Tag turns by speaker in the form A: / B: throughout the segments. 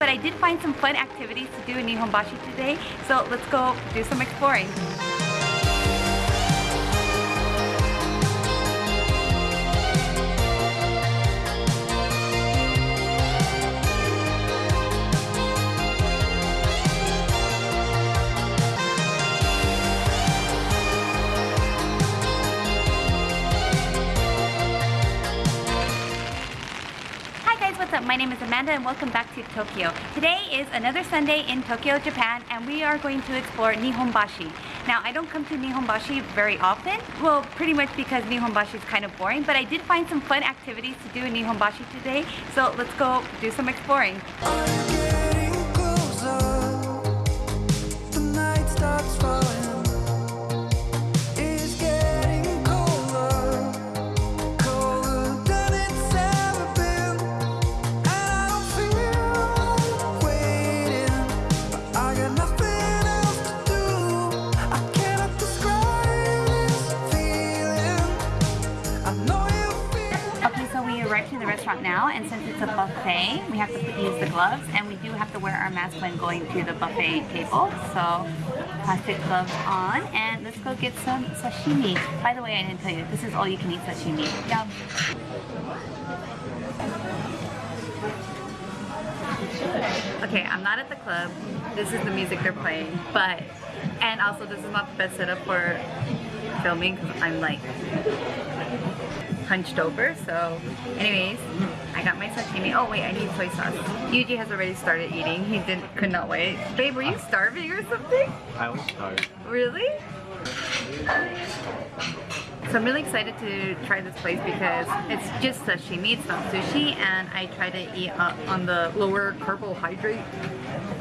A: But I did find some fun activities to do in Nihonbashi today, so let's go do some exploring. What's up? My name is Amanda and welcome back to Tokyo. Today is another Sunday in Tokyo, Japan and we are going to explore Nihonbashi. Now I don't come to Nihonbashi very often, well pretty much because Nihonbashi is kind of boring, but I did find some fun activities to do in Nihonbashi today, so let's go do some exploring. We have to use the gloves and we do have to wear our mask when going to the buffet table. So plastic gloves on and let's go get some sashimi. By the way, I didn't tell you, this is all you can eat sashimi. Yum. Okay, I'm not at the club. This is the music they're playing, but, and also this is not the best setup for filming because I'm like hunched over. So anyways, I got my sashimi. Oh wait, I need soy sauce. Yuji has already started eating. He didn't could not wait. Babe, were you starving or something?
B: I was starving.
A: Really? So I'm really excited to try this place because it's just sashimi, it's not sushi, and I try to eat uh, on the lower carbohydrate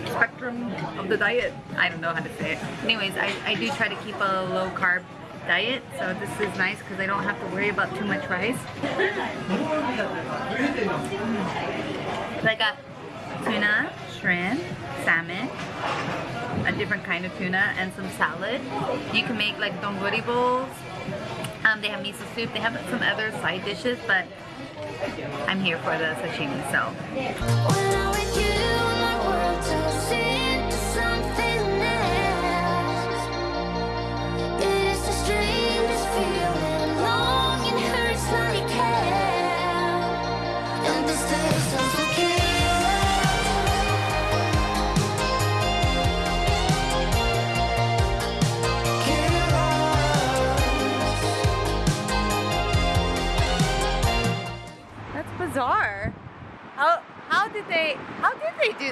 A: spectrum of the diet. I don't know how to say it. Anyways, I, I do try to keep a low carb diet, so this is nice because I don't have to worry about too much rice. So I got tuna, shrimp, salmon, a different kind of tuna, and some salad. You can make like donburi bowls. Um, they have miso soup. They have some other side dishes, but I'm here for the sashimi, so.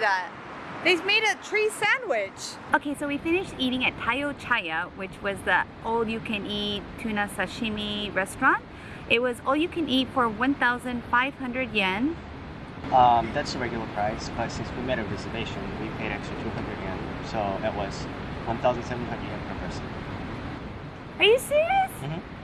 A: That? They made a tree sandwich. Okay, so we finished eating at Tayo Chaya, which was the all-you-can-eat tuna sashimi restaurant. It was all-you-can-eat for 1,500 yen.
B: Um, that's the regular price, but since we made a reservation, we paid extra 200 yen, so it was 1,700 yen per person.
A: Are you serious?
B: Mm -hmm.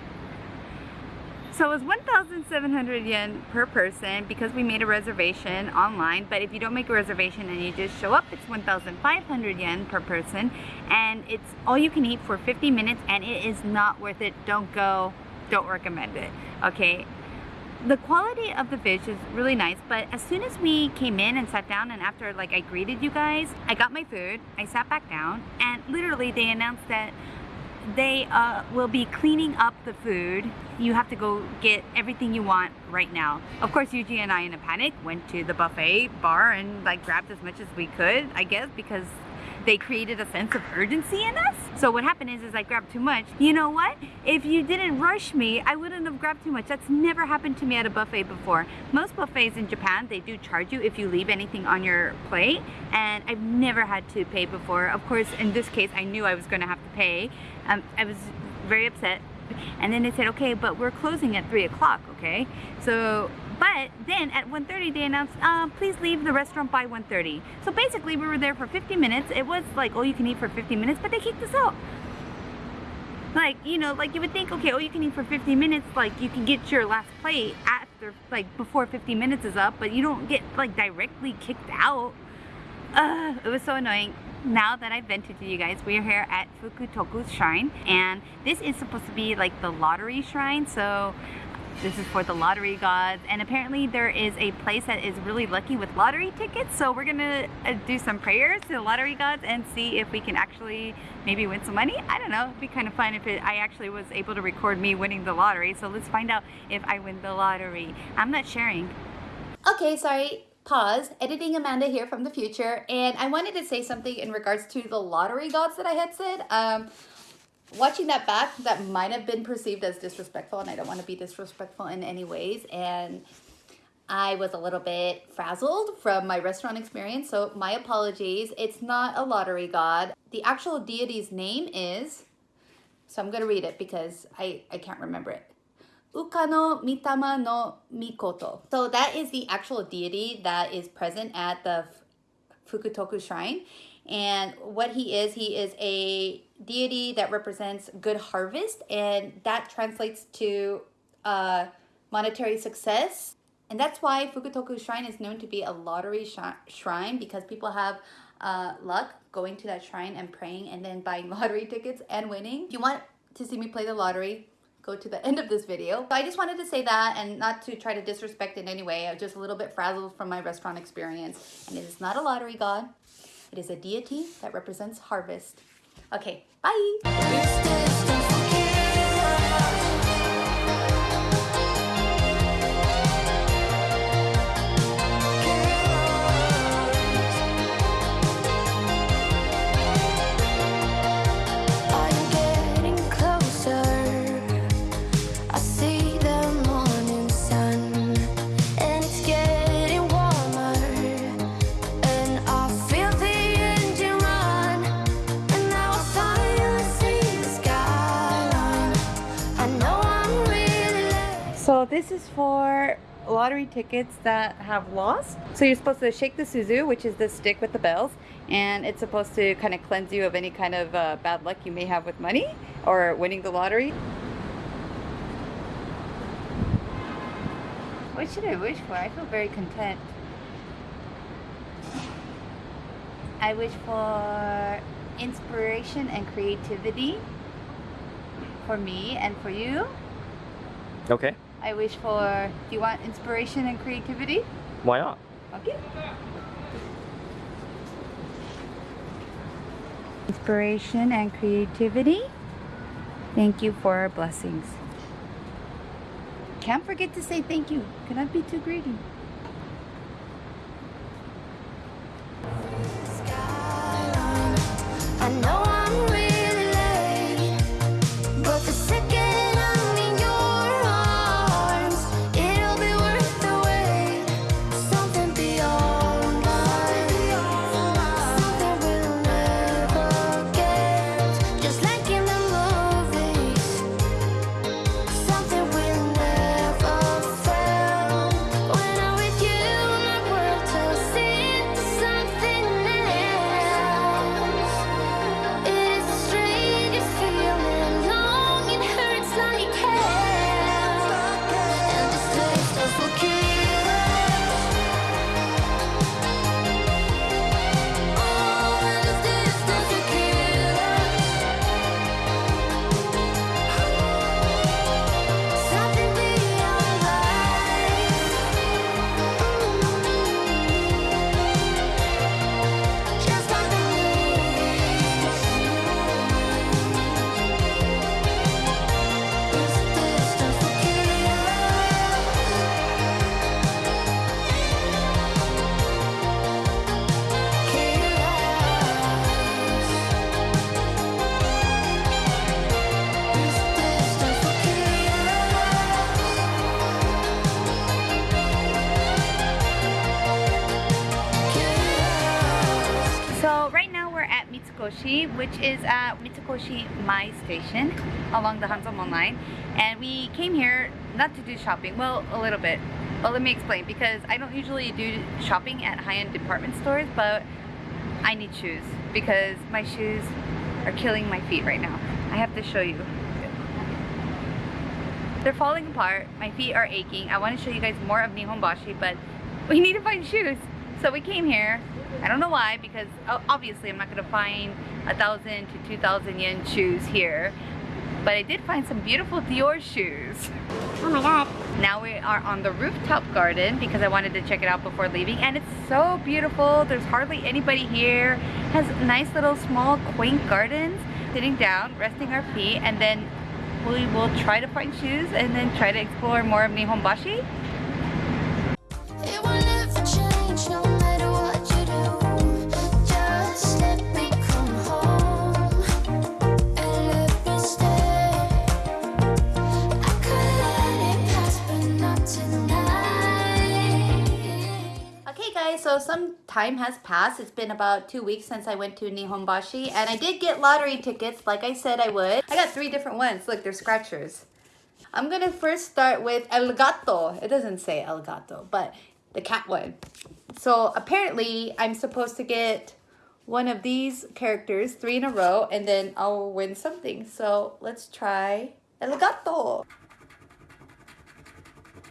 A: So it was 1,700 yen per person because we made a reservation online. But if you don't make a reservation and you just show up, it's 1,500 yen per person. And it's all you can eat for 50 minutes and it is not worth it. Don't go. Don't recommend it. Okay. The quality of the fish is really nice, but as soon as we came in and sat down and after like I greeted you guys, I got my food, I sat back down, and literally they announced that they uh, will be cleaning up the food. You have to go get everything you want right now. Of course, Yuji and I in a panic went to the buffet bar and like grabbed as much as we could, I guess, because they created a sense of urgency in us. So what happened is, is I grabbed too much. You know what? If you didn't rush me, I wouldn't have grabbed too much. That's never happened to me at a buffet before. Most buffets in Japan, they do charge you if you leave anything on your plate. And I've never had to pay before. Of course, in this case, I knew I was gonna have to pay. Um, I was very upset. And then they said, okay, but we're closing at three o'clock, okay? So but then at 1.30 they announced, uh, please leave the restaurant by 1.30. So basically we were there for 50 minutes. It was like all you can eat for 50 minutes, but they kicked us out. Like, you know, like you would think, okay, all you can eat for 50 minutes, like you can get your last plate after, like before 50 minutes is up, but you don't get like directly kicked out. Uh, it was so annoying now that I've vented to you guys, we are here at Fukutoku's shrine and this is supposed to be like the lottery shrine so This is for the lottery gods. And apparently there is a place that is really lucky with lottery tickets. So we're gonna uh, do some prayers to the lottery gods and see if we can actually maybe win some money. I don't know, it'd be kind of fun if it, I actually was able to record me winning the lottery. So let's find out if I win the lottery. I'm not sharing. Okay, sorry, pause. Editing Amanda here from the future. And I wanted to say something in regards to the lottery gods that I had said. Um, watching that back, that might have been perceived as disrespectful, and I don't want to be disrespectful in any ways. And I was a little bit frazzled from my restaurant experience, so my apologies. It's not a lottery god. The actual deity's name is, so I'm going to read it because I, I can't remember it. Ukano Mitama no Mikoto. So that is the actual deity that is present at the Fukutoku Shrine. And what he is, he is a deity that represents good harvest, and that translates to uh, monetary success. And that's why Fukutoku Shrine is known to be a lottery sh shrine because people have uh, luck going to that shrine and praying and then buying lottery tickets and winning. If you want to see me play the lottery, go to the end of this video. So I just wanted to say that and not to try to disrespect in any way. I'm just a little bit frazzled from my restaurant experience. And it is not a lottery god. It is a deity that represents harvest. Okay, bye! Is for lottery tickets that have lost. So you're supposed to shake the Suzu, which is the stick with the bells, and it's supposed to kind of cleanse you of any kind of uh, bad luck you may have with money or winning the lottery. What should I wish for? I feel very content. I wish for inspiration and creativity for me and for you.
B: Okay.
A: I wish for. Do you want inspiration and creativity?
B: Why not?
A: Okay. Inspiration and creativity. Thank you for our blessings. Can't forget to say thank you. Cannot be too greedy. Which is at Mitsukoshi Mai Station along the Hanzomon line. And we came here not to do shopping, well, a little bit. But let me explain, because I don't usually do shopping at high-end department stores, but I need shoes because my shoes are killing my feet right now. I have to show you. They're falling apart. My feet are aching. I want to show you guys more of Nihonbashi, but we need to find shoes. So we came here. I don't know why, because oh, obviously I'm not going to find a thousand to two thousand yen shoes here. But I did find some beautiful Dior shoes.
C: Oh my god.
A: Now we are on the rooftop garden because I wanted to check it out before leaving and it's so beautiful. There's hardly anybody here. has nice little small quaint gardens. Sitting down, resting our feet and then we will try to find shoes and then try to explore more of Nihonbashi. Time has passed. It's been about two weeks since I went to Nihonbashi and I did get lottery tickets like I said I would. I got three different ones. Look, they're scratchers. I'm gonna first start with El Gato. It doesn't say El Gato, but the cat one. So apparently I'm supposed to get one of these characters three in a row and then I'll win something. So let's try El Gato.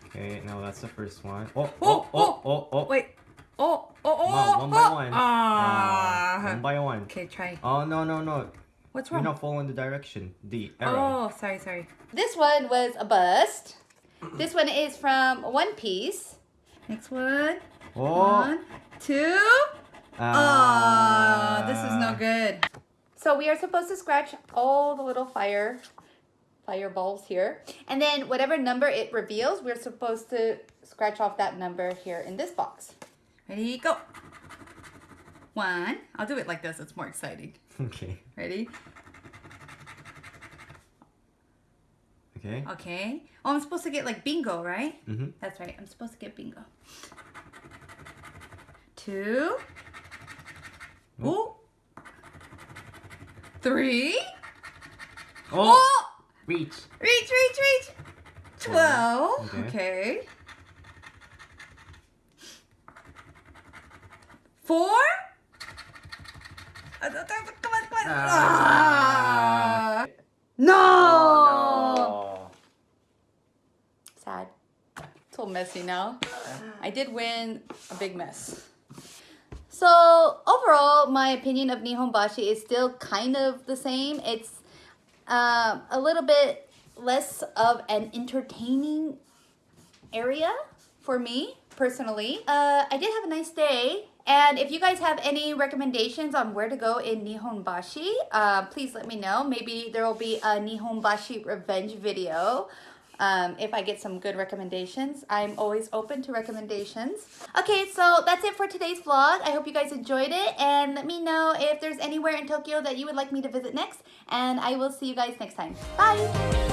B: Okay, now that's the first one. Oh,
A: Oh, oh,
B: oh, oh.
A: Wait. Oh, oh, oh,
B: Wow,
A: oh,
B: one by
A: oh.
B: one.
A: Ah.
B: Uh, one by one.
A: Okay, try.
B: Oh, no, no, no.
A: What's wrong?
B: You're not following the direction. The arrow.
A: Oh, sorry, sorry. This one was a bust. This one is from One Piece. Next one.
B: Oh.
A: One, two.
B: Ah.
A: Oh, this is no good. So we are supposed to scratch all the little fire fireballs here. And then whatever number it reveals, we're supposed to scratch off that number here in this box. Ready, go. One. I'll do it like this. It's more exciting.
B: Okay.
A: Ready?
B: Okay.
A: Okay. Oh, I'm supposed to get like bingo, right?
B: Mm-hmm.
A: That's right. I'm supposed to get bingo. Two. Ooh. Three.
B: Oh!
A: Oh!
B: Reach.
A: Reach, reach, reach. Twelve.
B: Okay.
A: Okay. Four. Uh, Come on, come on.
B: Ah.
A: Ah. No.
B: Oh,
A: Sad. It's all messy now. I did win a big mess. So overall, my opinion of Nihonbashi is still kind of the same. It's um, a little bit less of an entertaining area for me personally. Uh, I did have a nice day. And if you guys have any recommendations on where to go in Nihonbashi, uh, please let me know. Maybe there will be a Nihonbashi revenge video um, if I get some good recommendations. I'm always open to recommendations. Okay, so that's it for today's vlog. I hope you guys enjoyed it. And let me know if there's anywhere in Tokyo that you would like me to visit next. And I will see you guys next time. Bye!